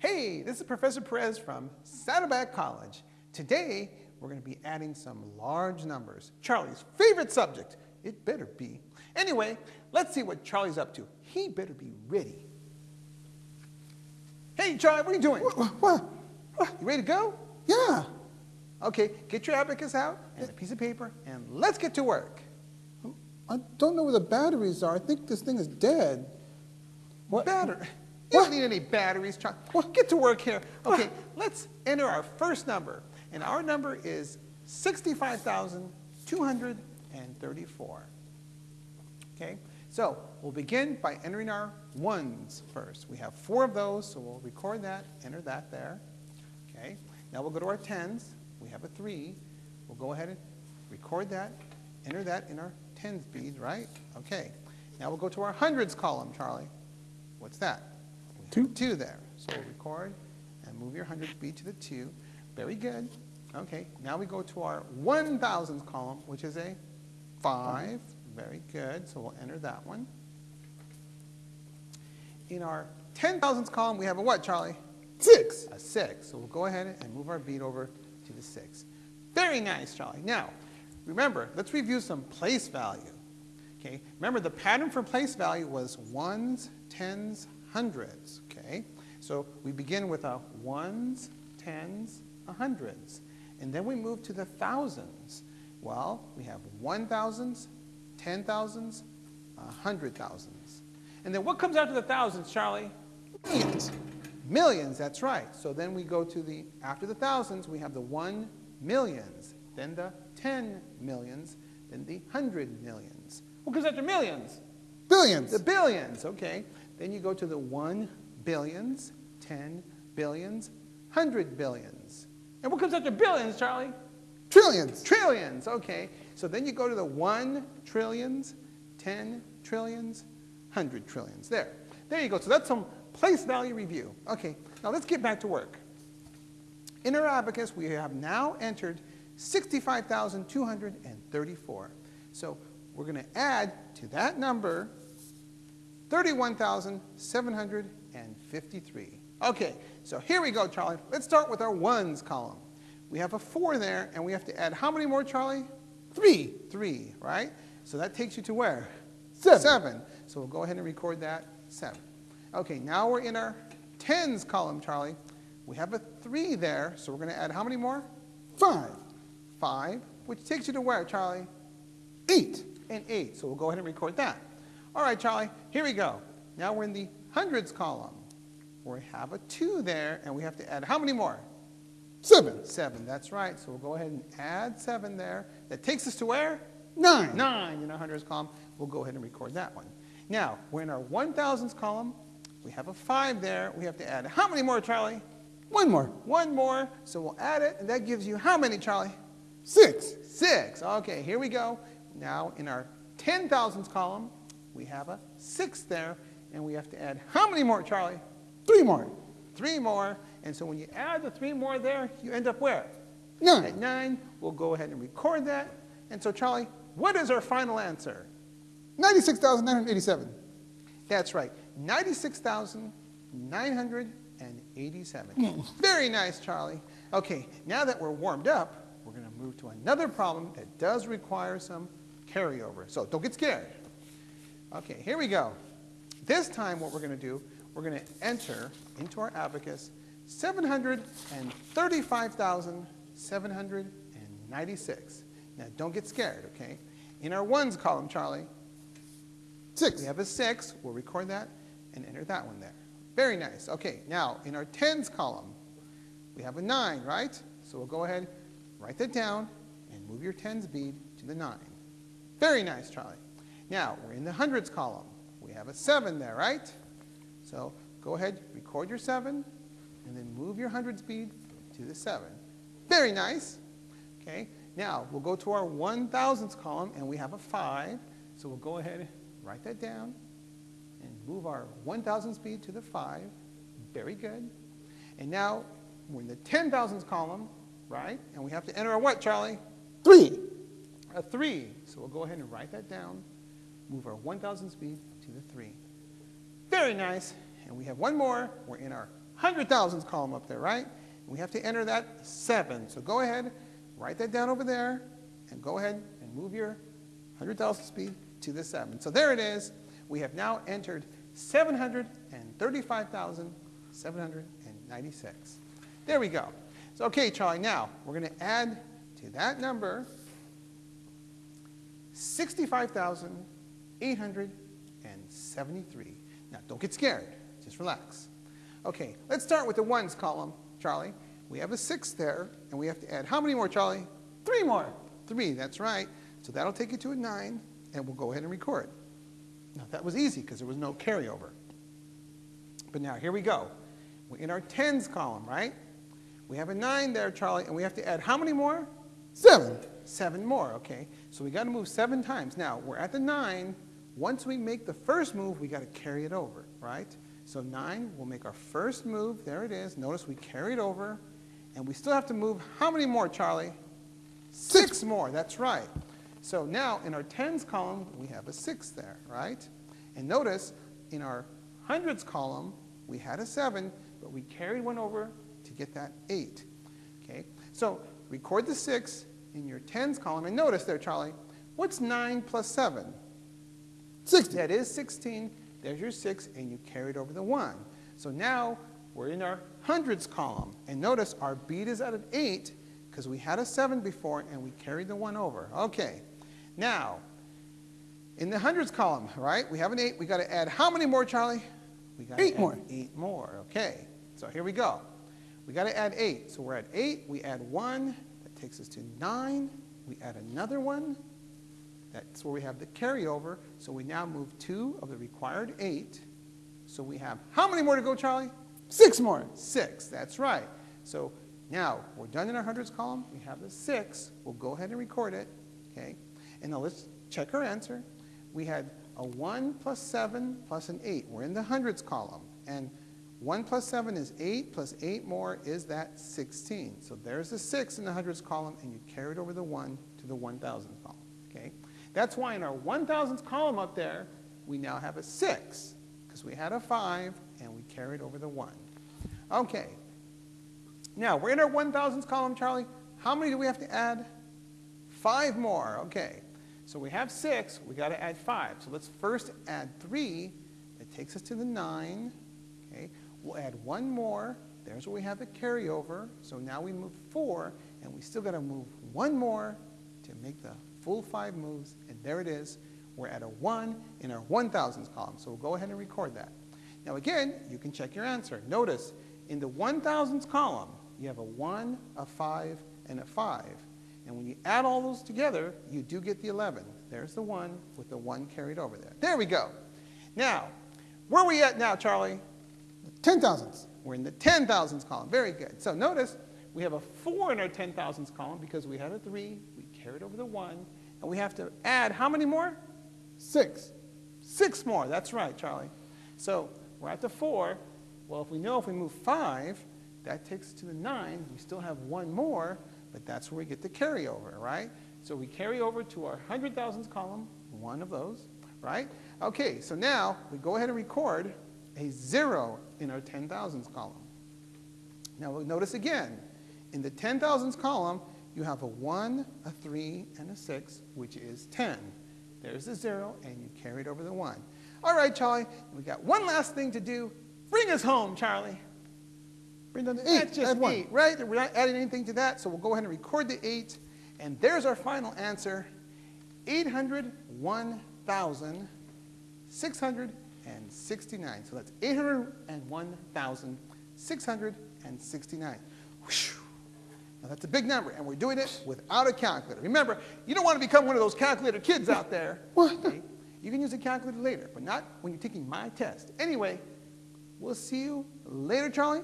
Hey, this is Professor Perez from Saddleback College. Today, we're going to be adding some large numbers. Charlie's favorite subject. It better be. Anyway, let's see what Charlie's up to. He better be ready. Hey, Charlie, what are you doing? What? what? You ready to go? Yeah. Okay, get your abacus out and a piece of paper, and let's get to work. I don't know where the batteries are. I think this thing is dead. What? Battery? You don't need any batteries, Charlie. Well, get to work here. Okay, let's enter our first number. And our number is 65,234. Okay, so we'll begin by entering our ones first. We have four of those, so we'll record that, enter that there. Okay, now we'll go to our tens. We have a three. We'll go ahead and record that, enter that in our tens bead, right? Okay, now we'll go to our hundreds column, Charlie. What's that? Two. Two there. So we'll record and move your hundreds bead to the two. Very good. Okay, now we go to our 1,000s column, which is a 5. Very good, so we'll enter that one. In our 10,000s column, we have a what, Charlie? 6. A 6. So we'll go ahead and move our bead over to the 6. Very nice, Charlie. Now, remember, let's review some place value. Okay, remember the pattern for place value was ones, tens, hundreds. Okay, so we begin with a ones, tens, a hundreds. And then we move to the thousands. Well, we have one thousands, ten thousands, a hundred thousands. And then what comes after the thousands, Charlie? Millions. Millions, that's right. So then we go to the, after the thousands, we have the one millions, then the ten millions, then the hundred millions. What comes after millions? Billions. The billions, okay. Then you go to the one billions, ten billions, hundred billions. And what comes after billions, Charlie? Trillions. Trillions, okay. So then you go to the one trillions, ten trillions, hundred trillions. There. There you go. So that's some place value review. Okay, now let's get back to work. In our abacus, we have now entered 65,234. So we're going to add to that number 31,753. Okay, so here we go, Charlie. Let's start with our ones column. We have a 4 there, and we have to add how many more, Charlie? 3. 3, right? So that takes you to where? 7. 7. So we'll go ahead and record that, 7. Okay, now we're in our tens column, Charlie. We have a 3 there, so we're going to add how many more? 5. 5, which takes you to where, Charlie? 8. And 8, so we'll go ahead and record that. All right, Charlie, here we go. Now we're in the hundreds column. We have a 2 there, and we have to add how many more? 7. 7, that's right. So we'll go ahead and add 7 there. That takes us to where? 9. 9 in our hundreds column. We'll go ahead and record that one. Now, we're in our 1000s column. We have a 5 there. We have to add how many more, Charlie? One more. One more. So we'll add it, and that gives you how many, Charlie? 6. 6. Okay, here we go. Now, in our 10,000s column, we have a 6 there, and we have to add how many more, Charlie? 3 more. 3 more. And so when you add the 3 more there, you end up where? 9. At 9. We'll go ahead and record that. And so, Charlie, what is our final answer? 96,987. That's right, 96,987. Hmm. Very nice, Charlie. Okay, now that we're warmed up, we're going to move to another problem that does require some carryover. So don't get scared. Okay, here we go. This time what we're going to do, we're going to enter into our abacus 735,796. Now don't get scared, okay? In our ones column, Charlie, 6. we have a 6. We'll record that and enter that one there. Very nice. Okay, now in our tens column, we have a 9, right? So we'll go ahead, write that down, and move your tens bead to the 9. Very nice, Charlie. Now, we're in the hundreds column. We have a 7 there, right? So go ahead, record your 7, and then move your hundreds bead to the 7. Very nice. Okay, now we'll go to our 1000s column, and we have a 5. So we'll go ahead, and write that down, and move our 1000 speed to the 5. Very good. And now we're in the 10,000s column, right? And we have to enter a what, Charlie? 3. A 3. So we'll go ahead and write that down, move our 1,000 speed to the 3. Very nice. And we have one more. We're in our hundred thousands column up there, right? And we have to enter that seven. So go ahead, write that down over there, and go ahead and move your hundred thousand speed to the seven. So there it is. We have now entered seven hundred and thirty-five thousand seven hundred and ninety-six. There we go. So okay, Charlie. Now we're going to add to that number 65,873. Now, don't get scared. Just relax. Okay, let's start with the ones column, Charlie. We have a 6 there, and we have to add how many more, Charlie? Three more. Three, that's right. So that'll take you to a 9, and we'll go ahead and record. Now, that was easy because there was no carryover. But now, here we go. We're in our tens column, right? We have a 9 there, Charlie, and we have to add how many more? Seven. Seven more, okay? So we got to move seven times. Now, we're at the nine. Once we make the first move, we got to carry it over, right? So nine, we'll make our first move. There it is. Notice we carry it over. And we still have to move how many more, Charlie? Six, six more, that's right. So now in our tens column, we have a six there, right? And notice in our hundreds column, we had a seven, but we carried one over to get that eight. Okay? So record the six, in your tens column, and notice there, Charlie, what's 9 plus 7? 16. That is 16. There's your 6, and you carried over the 1. So now we're in our hundreds column. And notice our beat is at an 8 because we had a 7 before, and we carried the 1 over. Okay. Now, in the hundreds column, right, we have an 8. we got to add how many more, Charlie? We got eight more. 8 more. Okay. So here we go. We got to add 8. So we're at 8. We add 1 That takes us to 9. We add another one. That's where we have the carryover. So we now move two of the required eight. So we have how many more to go, Charlie? Six more. Six, that's right. So now we're done in our hundreds column. We have the six. We'll go ahead and record it. Okay. And now let's check our answer. We had a 1 plus 7 plus an 8. We're in the hundreds column. And 1 plus 7 is 8, plus 8 more is that 16. So there's the 6 in the hundreds column, and you carried over the 1 to the 1,000th column. Okay? That's why in our 1,000th column up there, we now have a 6, because we had a 5, and we carried over the 1. Okay. Now, we're in our 1,000th column, Charlie. How many do we have to add? Five more. Okay. So we have 6. we got to add 5. So let's first add 3. That takes us to the 9. Okay. We'll add one more. There's where we have the carryover. So now we move four, and we still got to move one more to make the full five moves. And there it is. We're at a 1 in our 1,000s column. So we'll go ahead and record that. Now again, you can check your answer. Notice, in the 1,000s column, you have a 1, a 5, and a 5. And when you add all those together, you do get the 11. There's the 1 with the 1 carried over there. There we go. Now, where are we at now, Charlie? Ten thousands. We're in the ten thousands column. Very good. So notice we have a 4 in our ten thousands column because we had a 3, we carried over the 1, and we have to add how many more? Six. Six more. That's right, Charlie. So we're at the 4. Well, if we know if we move 5, that takes us to the 9. We still have one more, but that's where we get the carryover, right? So we carry over to our hundred thousands column, one of those, right? Okay, so now we go ahead and record a 0 in our 10,000s column. Now we notice again, in the 10,000s column, you have a 1, a 3, and a 6, which is 10. There's the 0, and you carry it over the 1. All right, Charlie, we got one last thing to do. Bring us home, Charlie. Bring down the 8. That's just Add 8, right? We're not adding anything to that, so we'll go ahead and record the 8. And there's our final answer, 801,669. So that's 801,669. Now that's a big number, and we're doing it without a calculator. Remember, you don't want to become one of those calculator kids out there. Okay? You can use a calculator later, but not when you're taking my test. Anyway, we'll see you later, Charlie.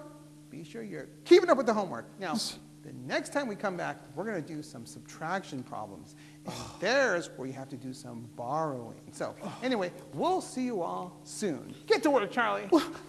Be sure you're keeping up with the homework. Now, the next time we come back, we're going to do some subtraction problems. And there's where you have to do some borrowing. So anyway, we'll see you all soon. Get to work, Charlie.